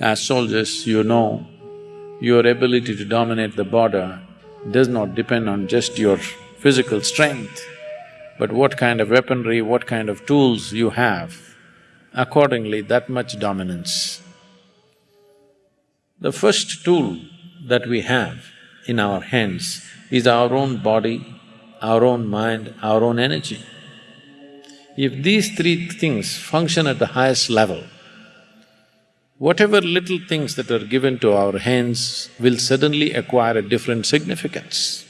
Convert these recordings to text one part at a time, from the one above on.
As soldiers, you know, your ability to dominate the border does not depend on just your physical strength, but what kind of weaponry, what kind of tools you have, accordingly that much dominance. The first tool that we have in our hands is our own body, our own mind, our own energy. If these three things function at the highest level, whatever little things that are given to our hands will suddenly acquire a different significance.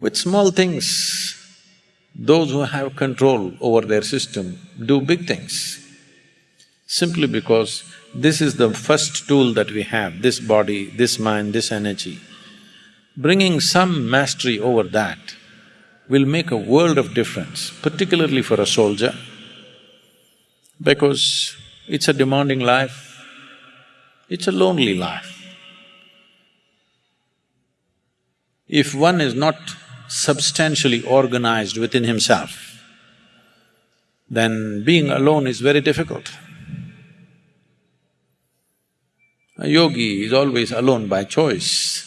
With small things, those who have control over their system do big things. Simply because this is the first tool that we have, this body, this mind, this energy. Bringing some mastery over that will make a world of difference, particularly for a soldier, because it's a demanding life, it's a lonely life. If one is not substantially organized within himself, then being alone is very difficult. A yogi is always alone by choice.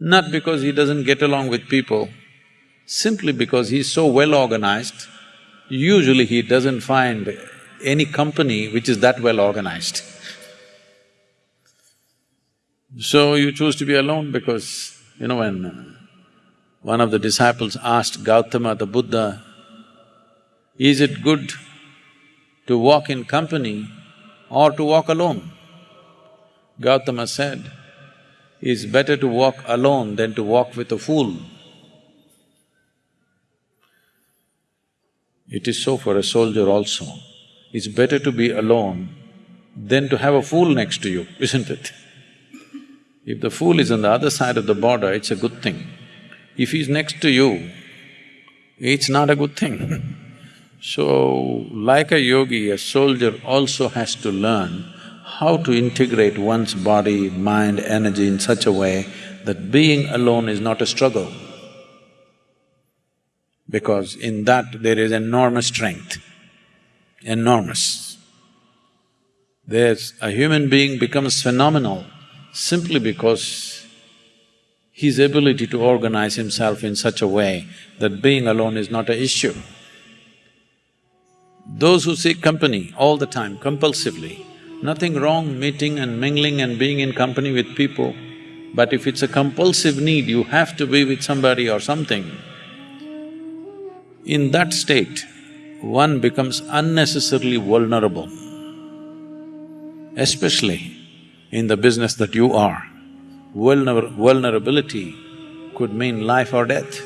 Not because he doesn't get along with people, simply because he's so well organized, usually he doesn't find any company which is that well organized. So you choose to be alone because, you know, when one of the disciples asked Gautama the Buddha, is it good to walk in company or to walk alone? Gautama said, it's better to walk alone than to walk with a fool. It is so for a soldier also. It's better to be alone than to have a fool next to you, isn't it? If the fool is on the other side of the border, it's a good thing. If he's next to you, it's not a good thing. so, like a yogi, a soldier also has to learn how to integrate one's body, mind, energy in such a way that being alone is not a struggle because in that there is enormous strength, enormous. There's… a human being becomes phenomenal simply because his ability to organize himself in such a way that being alone is not an issue. Those who seek company all the time, compulsively, nothing wrong meeting and mingling and being in company with people, but if it's a compulsive need, you have to be with somebody or something, in that state, one becomes unnecessarily vulnerable, especially in the business that you are. Vulner vulnerability could mean life or death.